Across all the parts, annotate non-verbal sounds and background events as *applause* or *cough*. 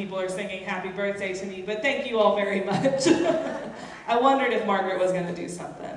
people are singing happy birthday to me, but thank you all very *laughs* much. I wondered if Margaret was going to do something.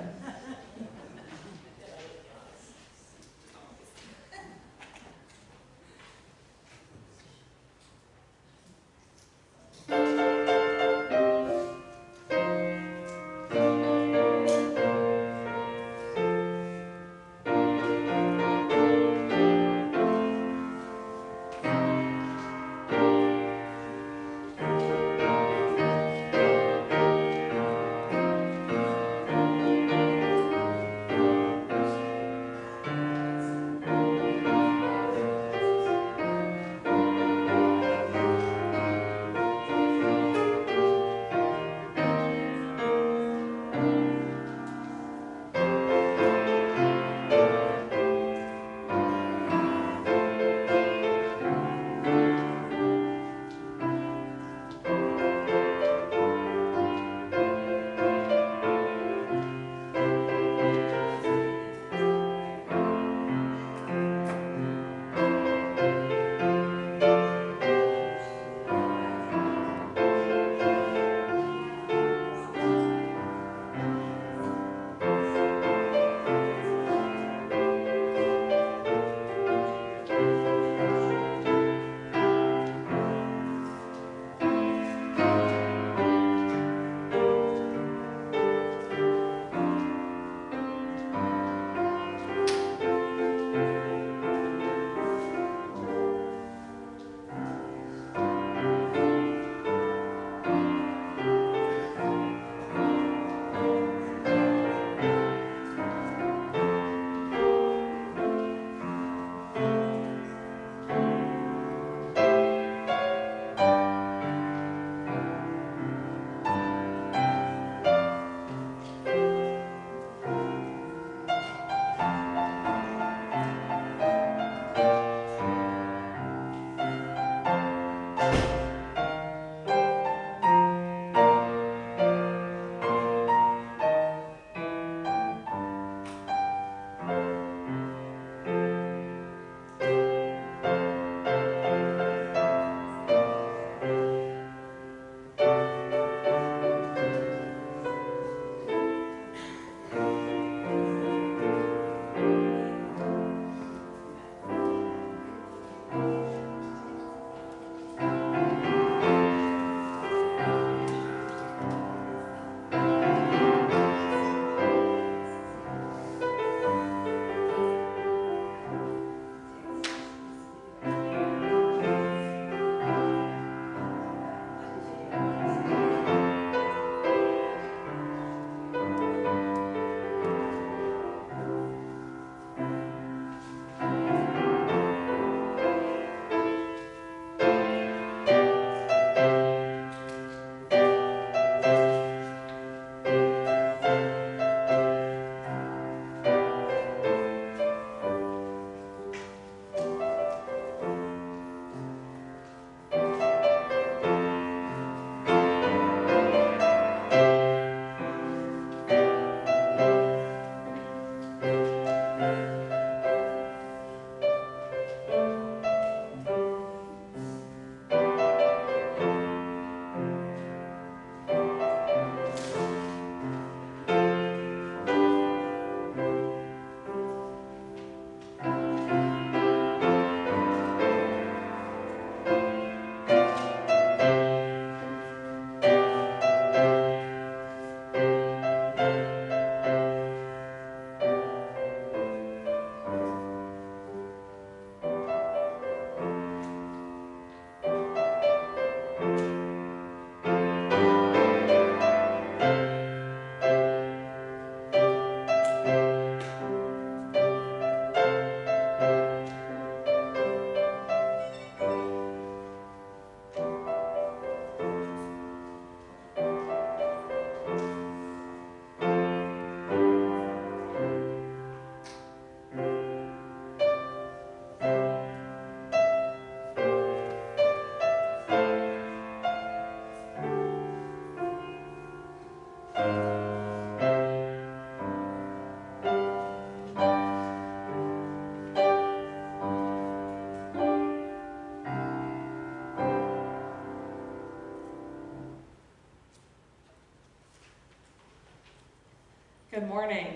Good morning.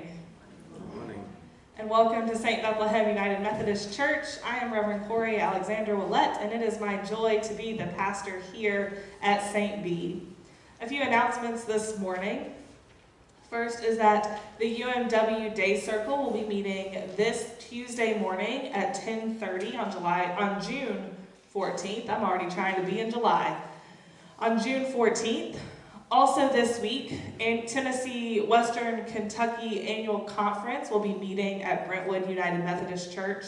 Good morning. And welcome to St. Bethlehem United Methodist Church. I am Reverend Corey Alexander Willett, and it is my joy to be the pastor here at St. B. A few announcements this morning. First is that the UMW Day Circle will be meeting this Tuesday morning at 10:30 on July on June 14th. I'm already trying to be in July. On June 14th, also this week, in Tennessee Western Kentucky Annual Conference will be meeting at Brentwood United Methodist Church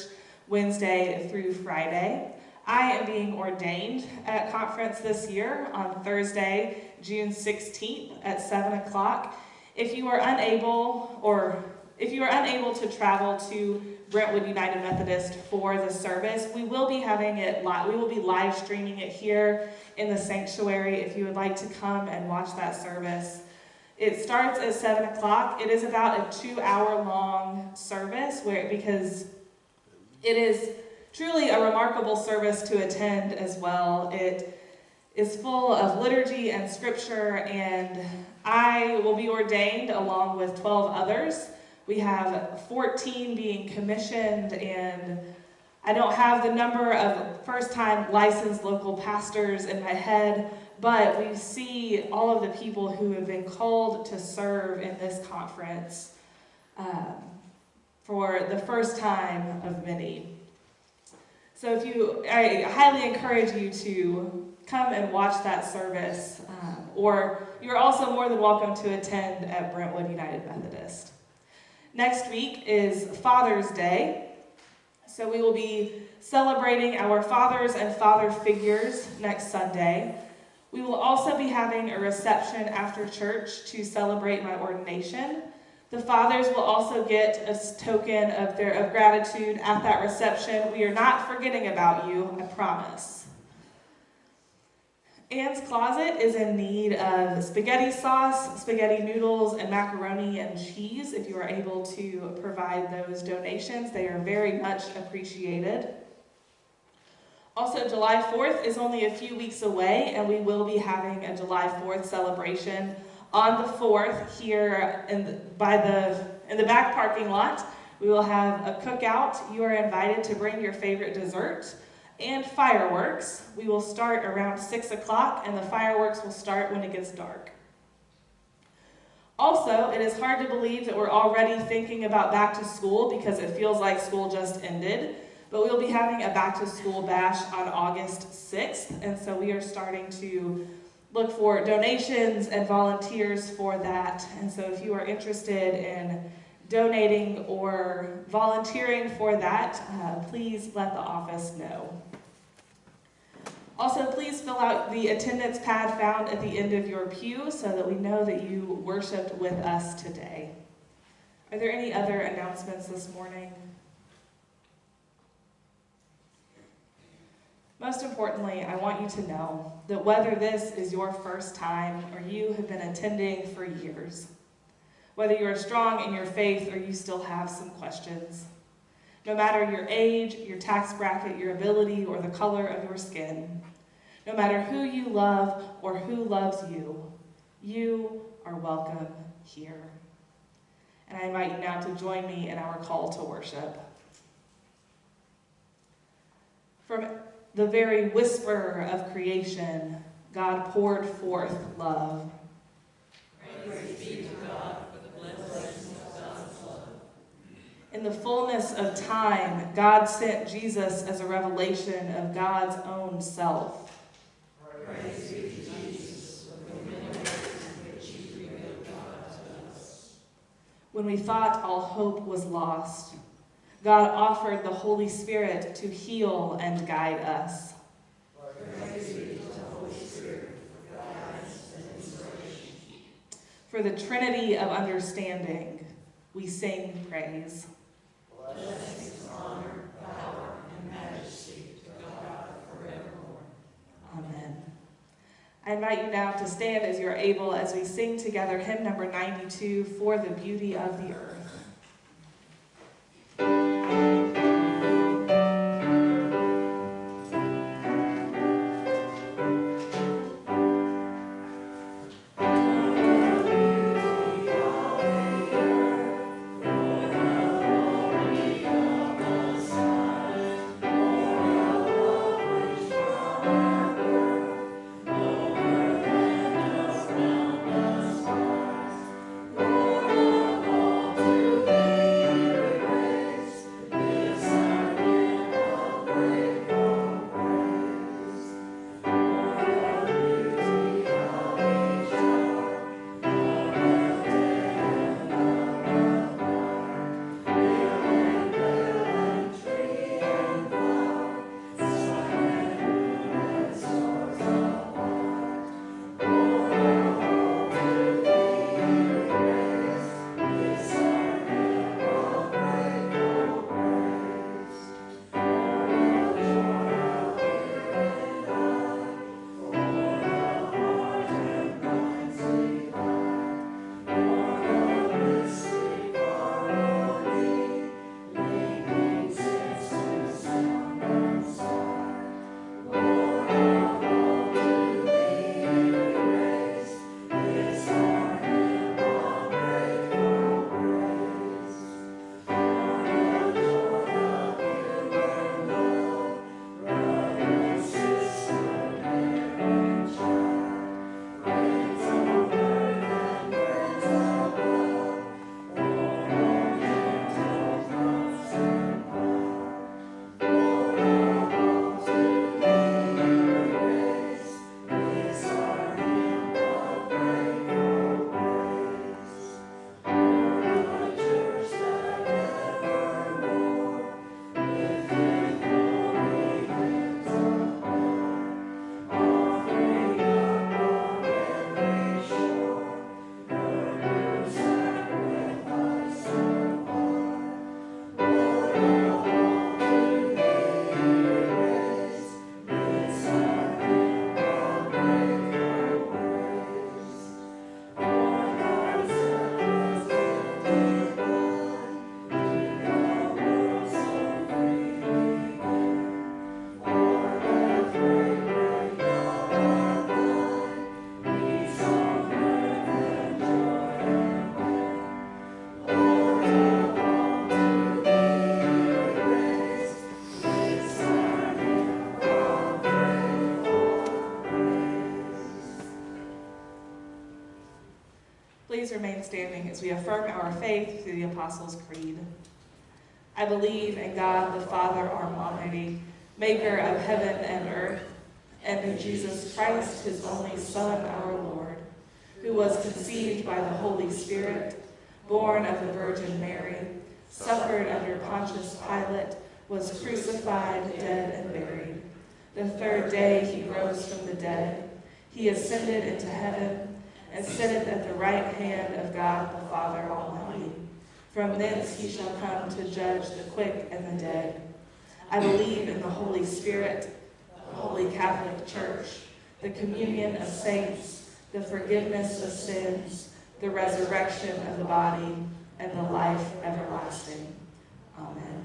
Wednesday through Friday. I am being ordained at conference this year on Thursday, June 16th at 7 o'clock. If you are unable or if you are unable to travel to Brentwood United Methodist for the service, we will be having it live. We will be live streaming it here in the sanctuary if you would like to come and watch that service. It starts at 7 o'clock. It is about a two hour long service where because it is truly a remarkable service to attend as well. It is full of liturgy and scripture, and I will be ordained along with 12 others. We have 14 being commissioned, and I don't have the number of first time licensed local pastors in my head, but we see all of the people who have been called to serve in this conference um, for the first time of many. So if you, I highly encourage you to come and watch that service, um, or you're also more than welcome to attend at Brentwood United Methodist. Next week is Father's Day, so we will be celebrating our fathers and father figures next Sunday. We will also be having a reception after church to celebrate my ordination. The fathers will also get a token of their of gratitude at that reception. We are not forgetting about you, I promise. Anne's Closet is in need of spaghetti sauce, spaghetti noodles, and macaroni and cheese. If you are able to provide those donations, they are very much appreciated. Also, July 4th is only a few weeks away, and we will be having a July 4th celebration on the 4th here in the, by the, in the back parking lot. We will have a cookout. You are invited to bring your favorite dessert and fireworks. We will start around 6 o'clock, and the fireworks will start when it gets dark. Also, it is hard to believe that we're already thinking about back to school because it feels like school just ended. But we'll be having a back to school bash on August 6th, and so we are starting to look for donations and volunteers for that. And so if you are interested in donating or volunteering for that, uh, please let the office know. Also, please fill out the attendance pad found at the end of your pew so that we know that you worshiped with us today. Are there any other announcements this morning? Most importantly, I want you to know that whether this is your first time or you have been attending for years, whether you are strong in your faith or you still have some questions, no matter your age, your tax bracket, your ability, or the color of your skin, no matter who you love or who loves you, you are welcome here. And I invite you now to join me in our call to worship. From the very whisper of creation, God poured forth love. In the fullness of time, God sent Jesus as a revelation of God's own self. When we thought all hope was lost, God offered the Holy Spirit to heal and guide us. For the Trinity of understanding, we sing praise. Honor, power, and majesty to God forevermore. Amen. I invite you now to stand as you're able as we sing together hymn number 92, For the Beauty of the Earth. Please remain standing as we affirm our faith through the Apostles' Creed. I believe in God the Father our Almighty, maker of heaven and earth, and in Jesus Christ, his only Son, our Lord, who was conceived by the Holy Spirit, born of the Virgin Mary, suffered under Pontius Pilate, was crucified, dead, and buried. The third day he rose from the dead. He ascended into heaven and sitteth at the right hand of God the Father Almighty. From thence he shall come to judge the quick and the dead. I believe in the Holy Spirit, the Holy Catholic Church, the communion of saints, the forgiveness of sins, the resurrection of the body, and the life everlasting. Amen.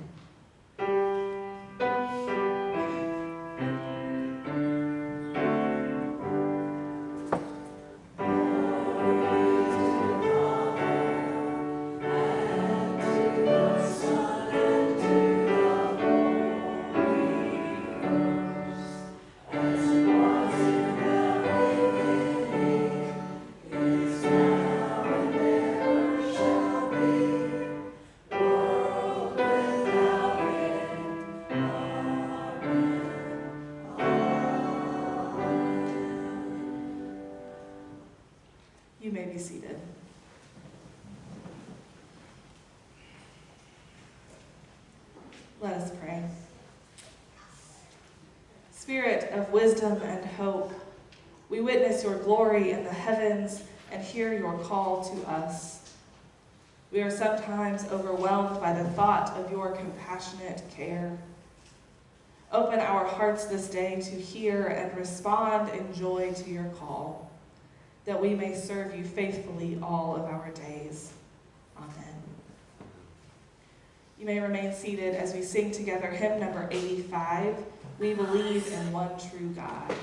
Let us pray. Spirit of wisdom and hope, we witness your glory in the heavens and hear your call to us. We are sometimes overwhelmed by the thought of your compassionate care. Open our hearts this day to hear and respond in joy to your call that we may serve you faithfully all of our days. Amen. You may remain seated as we sing together hymn number 85, We Believe in One True God.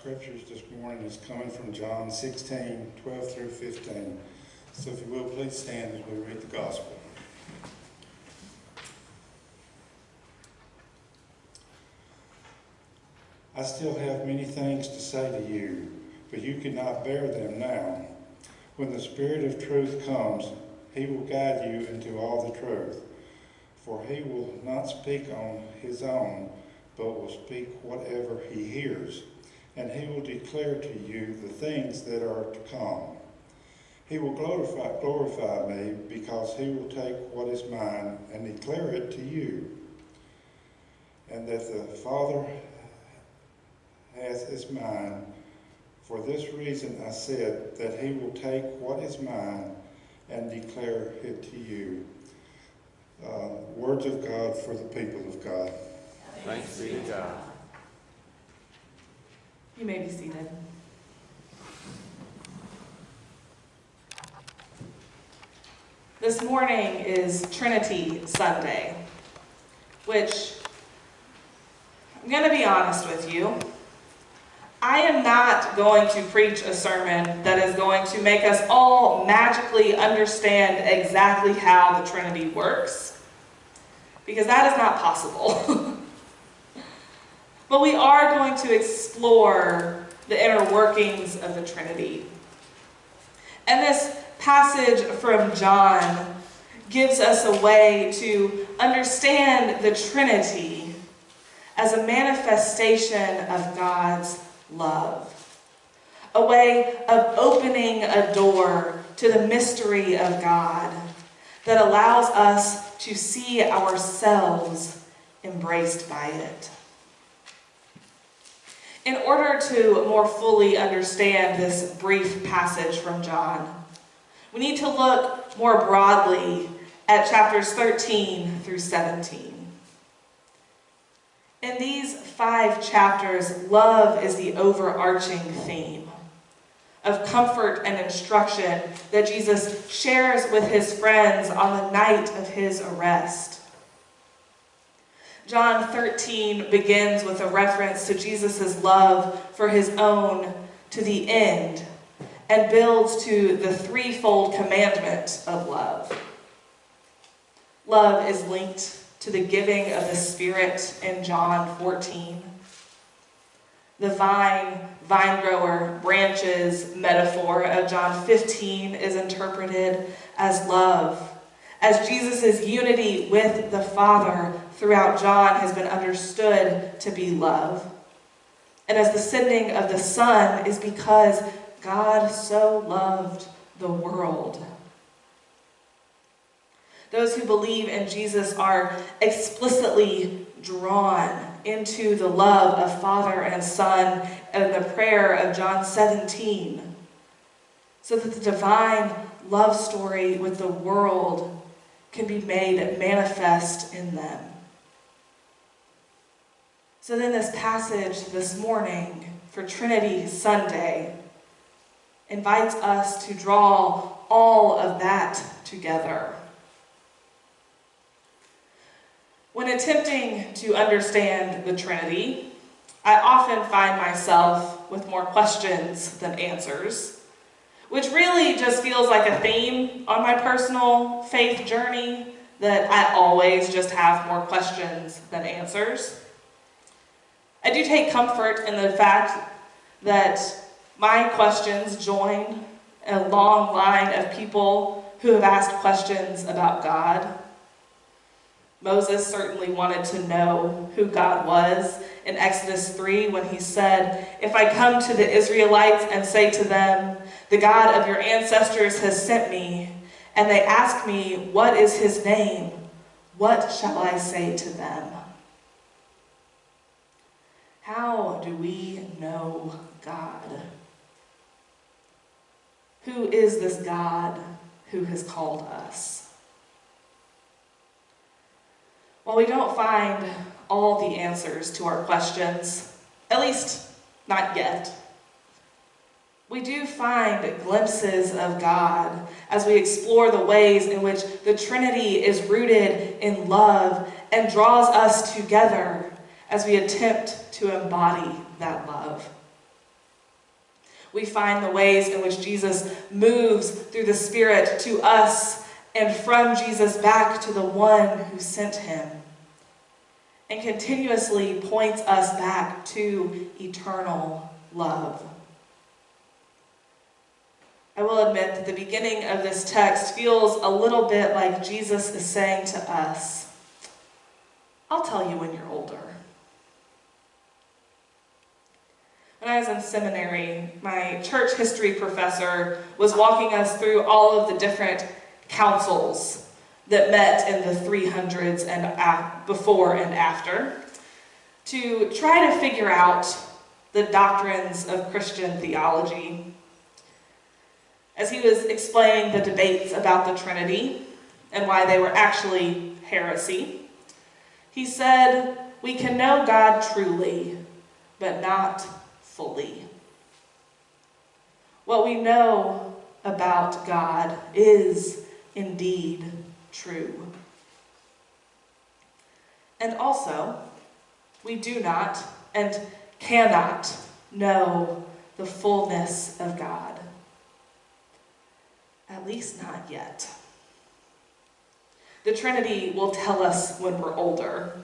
Scriptures this morning is coming from John 16, 12 through 15. So if you will, please stand as we read the gospel. I still have many things to say to you, but you cannot bear them now. When the Spirit of truth comes, he will guide you into all the truth. For he will not speak on his own, but will speak whatever he hears and he will declare to you the things that are to come. He will glorify, glorify me because he will take what is mine and declare it to you. And that the Father hath is mine. For this reason I said that he will take what is mine and declare it to you. Uh, words of God for the people of God. Thanks be to God. You may be seated. This morning is Trinity Sunday, which I'm going to be honest with you. I am not going to preach a sermon that is going to make us all magically understand exactly how the Trinity works, because that is not possible. *laughs* but we are going to explore the inner workings of the Trinity. And this passage from John gives us a way to understand the Trinity as a manifestation of God's love. A way of opening a door to the mystery of God that allows us to see ourselves embraced by it. In order to more fully understand this brief passage from John, we need to look more broadly at chapters 13 through 17. In these five chapters, love is the overarching theme of comfort and instruction that Jesus shares with his friends on the night of his arrest. John 13 begins with a reference to Jesus' love for his own to the end and builds to the threefold commandment of love. Love is linked to the giving of the Spirit in John 14. The vine, vine grower, branches metaphor of John 15 is interpreted as love. As Jesus' unity with the Father throughout John has been understood to be love. And as the sending of the Son is because God so loved the world. Those who believe in Jesus are explicitly drawn into the love of Father and Son and the prayer of John 17, so that the divine love story with the world can be made manifest in them. So then, this passage this morning for Trinity Sunday invites us to draw all of that together. When attempting to understand the Trinity, I often find myself with more questions than answers, which really just feels like a theme on my personal faith journey that I always just have more questions than answers. I do take comfort in the fact that my questions join a long line of people who have asked questions about God. Moses certainly wanted to know who God was in Exodus 3 when he said, If I come to the Israelites and say to them, The God of your ancestors has sent me, and they ask me, What is his name? What shall I say to them? How do we know God? Who is this God who has called us? While we don't find all the answers to our questions, at least not yet, we do find glimpses of God as we explore the ways in which the Trinity is rooted in love and draws us together as we attempt to embody that love we find the ways in which Jesus moves through the Spirit to us and from Jesus back to the one who sent him and continuously points us back to eternal love. I will admit that the beginning of this text feels a little bit like Jesus is saying to us, I'll tell you when you're older. When I was in seminary, my church history professor was walking us through all of the different councils that met in the 300s and before and after to try to figure out the doctrines of Christian theology. As he was explaining the debates about the Trinity and why they were actually heresy, he said, We can know God truly, but not fully. What we know about God is indeed true. And also, we do not and cannot know the fullness of God. At least not yet. The Trinity will tell us when we're older,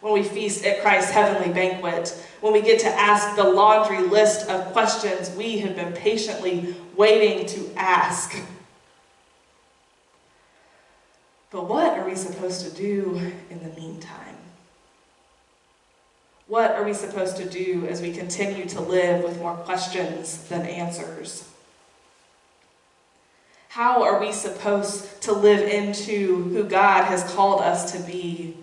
when we feast at Christ's heavenly banquet, when we get to ask the laundry list of questions we have been patiently waiting to ask. But what are we supposed to do in the meantime? What are we supposed to do as we continue to live with more questions than answers? How are we supposed to live into who God has called us to be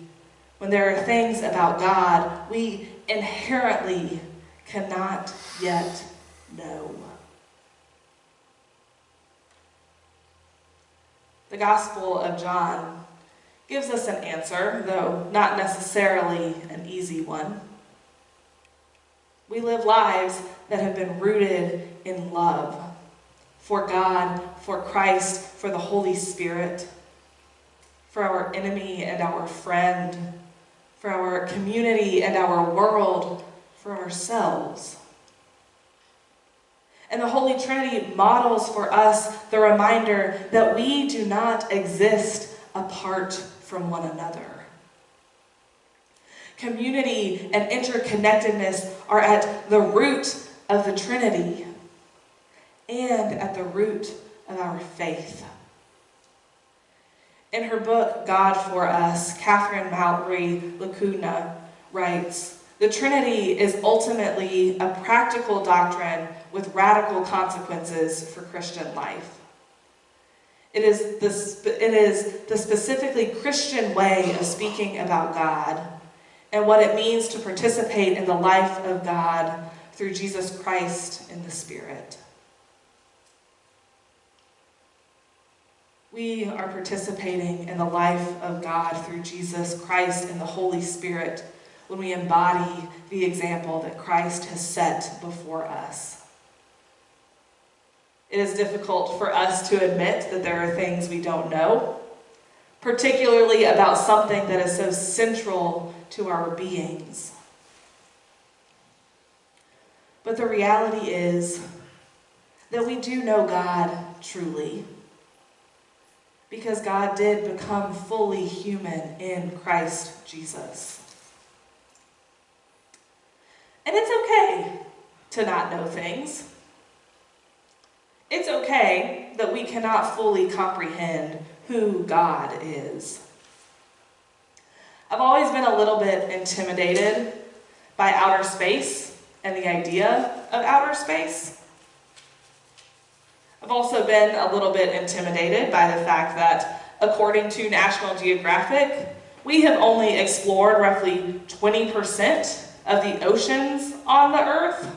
when there are things about God we inherently cannot yet know? The Gospel of John gives us an answer, though not necessarily an easy one. We live lives that have been rooted in love for God, for Christ, for the Holy Spirit, for our enemy and our friend, for our community and our world, for ourselves. And the Holy Trinity models for us the reminder that we do not exist apart from one another. Community and interconnectedness are at the root of the Trinity and at the root of our faith. In her book, God for Us, Catherine Mallory LaCugna writes, The Trinity is ultimately a practical doctrine with radical consequences for Christian life. It is, the, it is the specifically Christian way of speaking about God and what it means to participate in the life of God through Jesus Christ in the Spirit. We are participating in the life of God through Jesus Christ and the Holy Spirit when we embody the example that Christ has set before us. It is difficult for us to admit that there are things we don't know, particularly about something that is so central to our beings. But the reality is that we do know God truly because God did become fully human in Christ Jesus. And it's okay to not know things. It's okay that we cannot fully comprehend who God is. I've always been a little bit intimidated by outer space and the idea of outer space. I've also been a little bit intimidated by the fact that, according to National Geographic, we have only explored roughly 20% of the oceans on the Earth,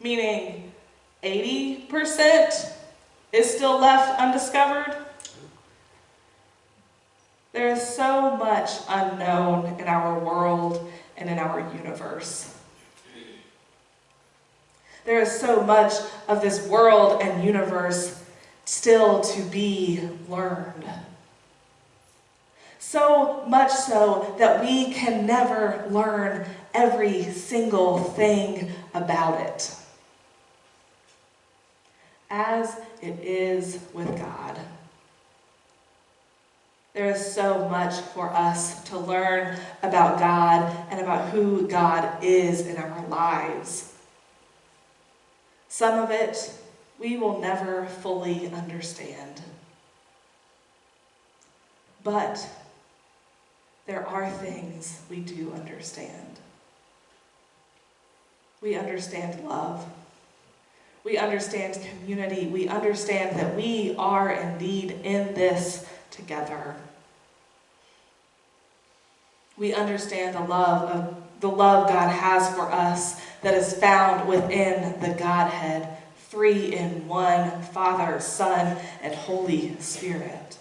meaning 80% is still left undiscovered. There is so much unknown in our world and in our universe. There is so much of this world and universe still to be learned. So much so that we can never learn every single thing about it. As it is with God. There is so much for us to learn about God and about who God is in our lives. Some of it we will never fully understand. But there are things we do understand. We understand love. We understand community. We understand that we are indeed in this together. We understand the love of the love God has for us that is found within the Godhead, three in one Father, Son, and Holy Spirit.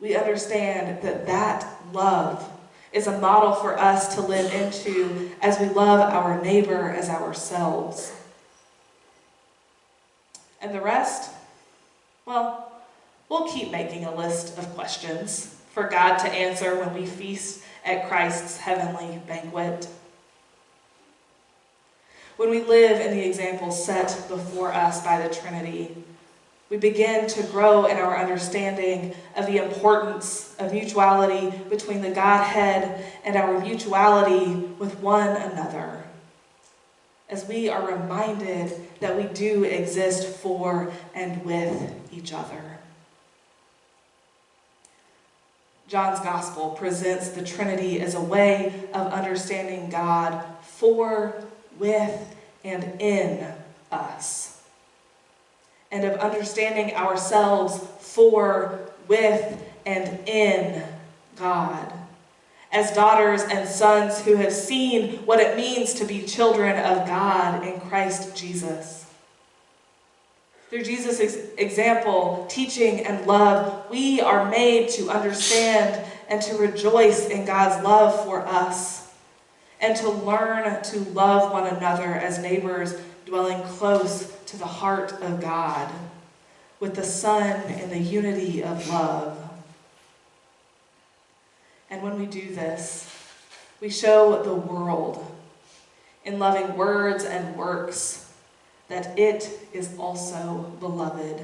We understand that that love is a model for us to live into as we love our neighbor as ourselves. And the rest, well, we'll keep making a list of questions for God to answer when we feast at Christ's heavenly banquet. When we live in the example set before us by the Trinity, we begin to grow in our understanding of the importance of mutuality between the Godhead and our mutuality with one another. As we are reminded that we do exist for and with each other. John's Gospel presents the Trinity as a way of understanding God for, with, and in us. And of understanding ourselves for, with, and in God. As daughters and sons who have seen what it means to be children of God in Christ Jesus. Through Jesus' example, teaching, and love, we are made to understand and to rejoice in God's love for us, and to learn to love one another as neighbors dwelling close to the heart of God, with the Son in the unity of love. And when we do this, we show the world in loving words and works that it is also beloved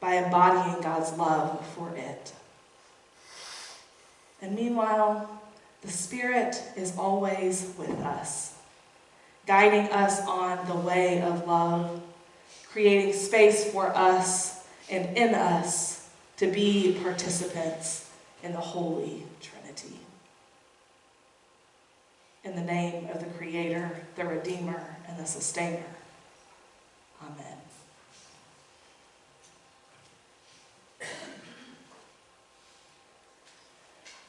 by embodying God's love for it. And meanwhile, the Spirit is always with us, guiding us on the way of love, creating space for us and in us to be participants in the Holy Trinity. In the name of the Creator, the Redeemer, and the Sustainer. Amen.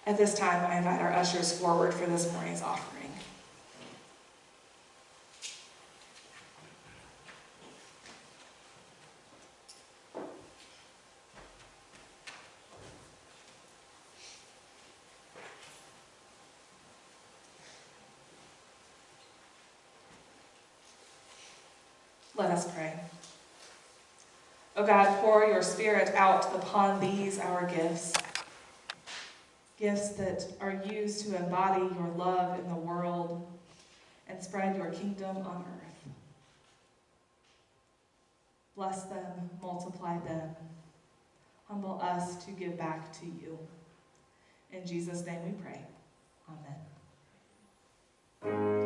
At this time, I invite our ushers forward for this morning's offering. Let us pray. O God, pour your Spirit out upon these, our gifts. Gifts that are used to embody your love in the world and spread your kingdom on earth. Bless them, multiply them. Humble us to give back to you. In Jesus' name we pray. Amen.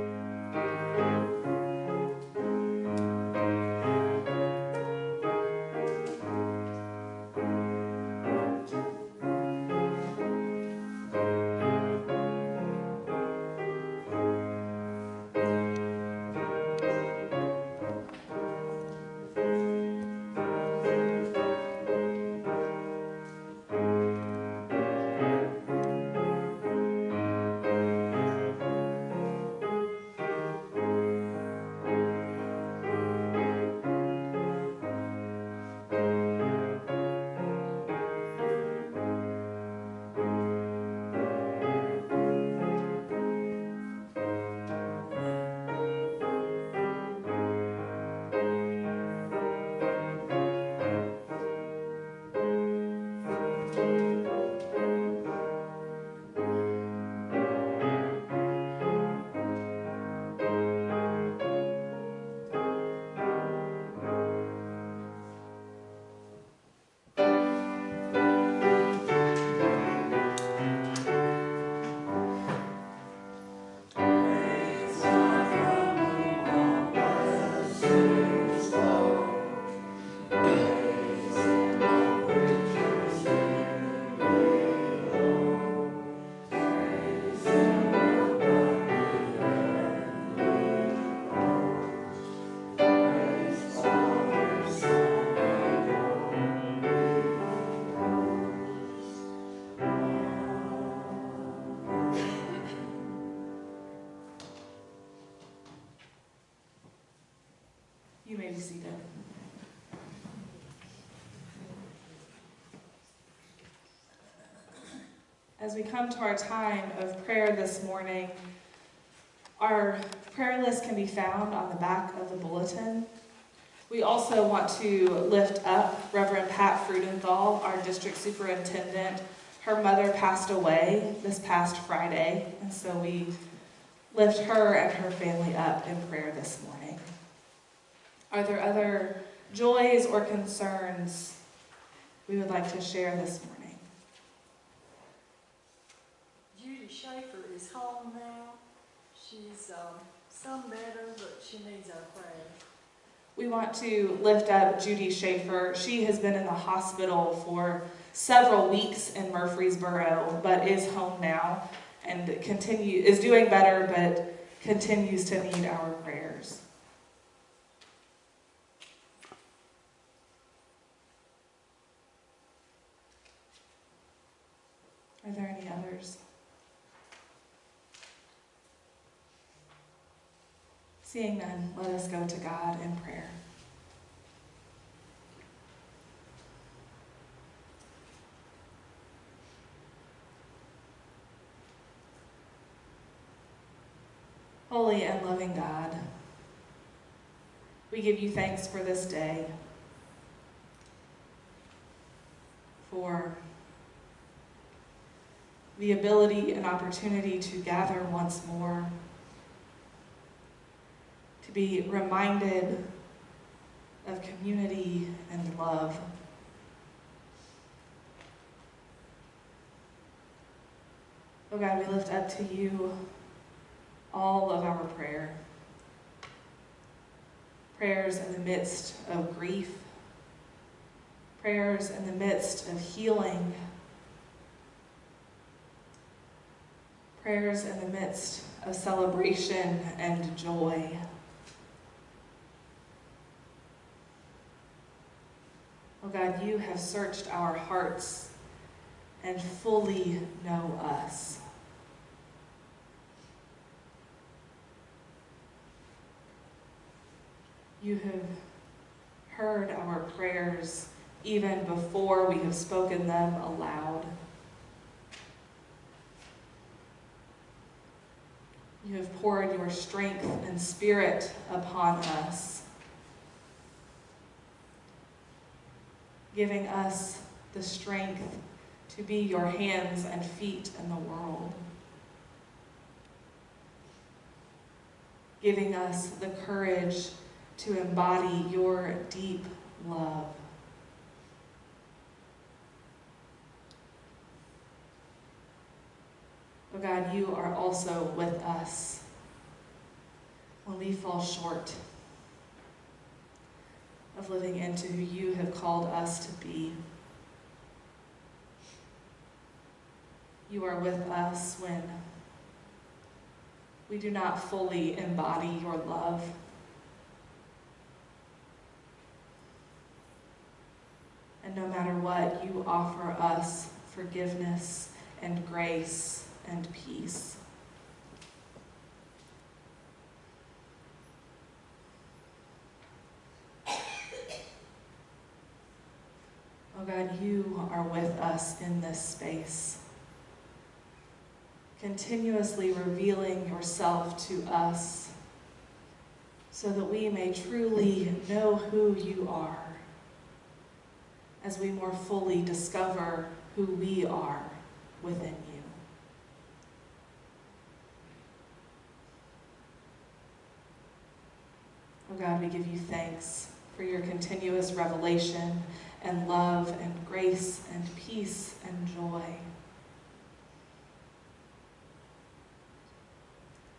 As we come to our time of prayer this morning, our prayer list can be found on the back of the bulletin. We also want to lift up Reverend Pat Frudenthal, our district superintendent. Her mother passed away this past Friday, and so we lift her and her family up in prayer this morning. Are there other joys or concerns we would like to share this morning? Judy Schaefer is home now. She's um, some better, but she needs our prayers. We want to lift up Judy Schaefer. She has been in the hospital for several weeks in Murfreesboro, but is home now and continue is doing better, but continues to need our prayers. Are there any others? Seeing none, let us go to God in prayer. Holy and loving God, we give you thanks for this day, for the ability and opportunity to gather once more to be reminded of community and love. Oh God, we lift up to you all of our prayer. Prayers in the midst of grief, prayers in the midst of healing, prayers in the midst of celebration and joy. Oh God, you have searched our hearts and fully know us. You have heard our prayers even before we have spoken them aloud. You have poured your strength and spirit upon us. Giving us the strength to be your hands and feet in the world. Giving us the courage to embody your deep love. Oh God, you are also with us when we fall short of living into who you have called us to be. You are with us when we do not fully embody your love. And no matter what, you offer us forgiveness and grace and peace. God, you are with us in this space, continuously revealing yourself to us so that we may truly know who you are as we more fully discover who we are within you. Oh God, we give you thanks for your continuous revelation and love and grace and peace and joy.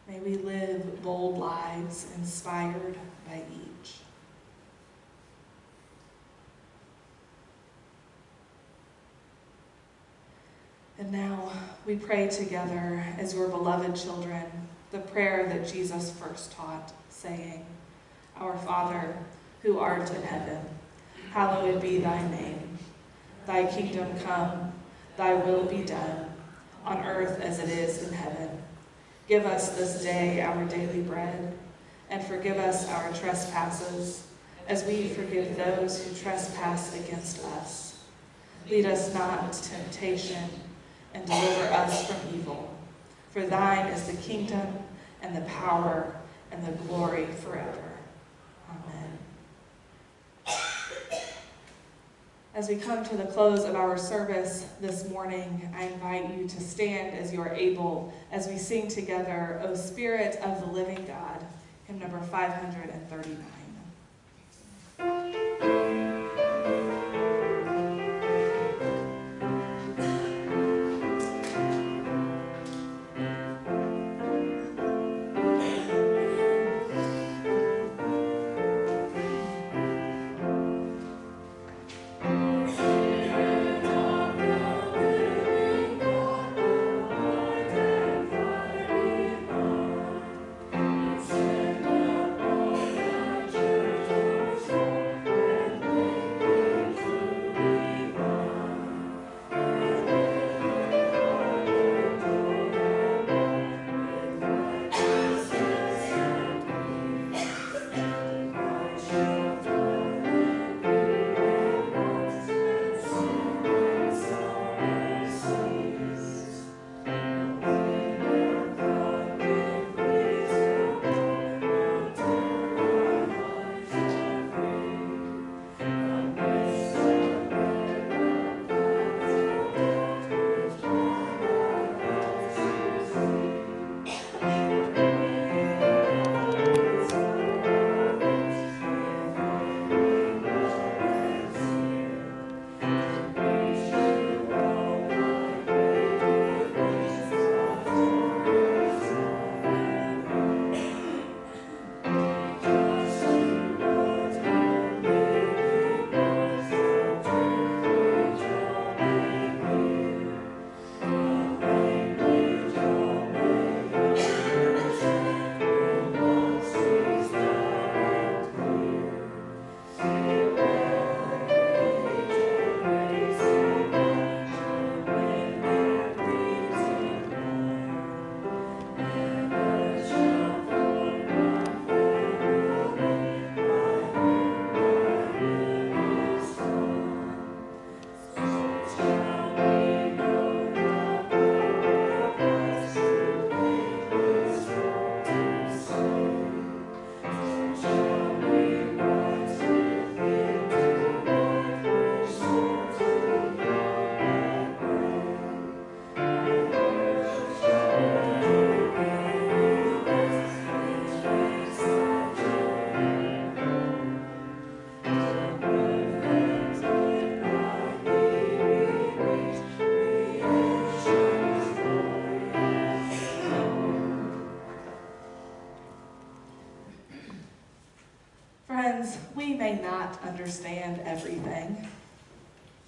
May we live bold lives inspired by each. And now we pray together as your beloved children the prayer that Jesus first taught, saying, Our Father, who art in heaven, hallowed be thy name. Thy kingdom come, thy will be done, on earth as it is in heaven. Give us this day our daily bread, and forgive us our trespasses, as we forgive those who trespass against us. Lead us not into temptation, and deliver us from evil. For thine is the kingdom and the power and the glory forever. Amen. As we come to the close of our service this morning, I invite you to stand as you are able as we sing together, O Spirit of the Living God, hymn number 539. Understand everything,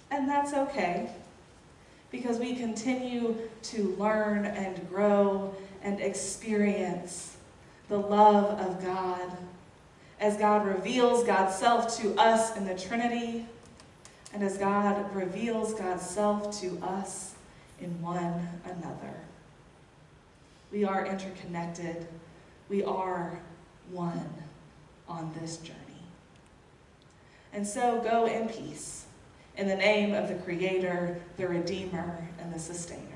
and that's okay, because we continue to learn and grow and experience the love of God as God reveals God's self to us in the Trinity, and as God reveals God's self to us in one another. We are interconnected. We are one on this journey. And so go in peace in the name of the Creator, the Redeemer, and the Sustainer.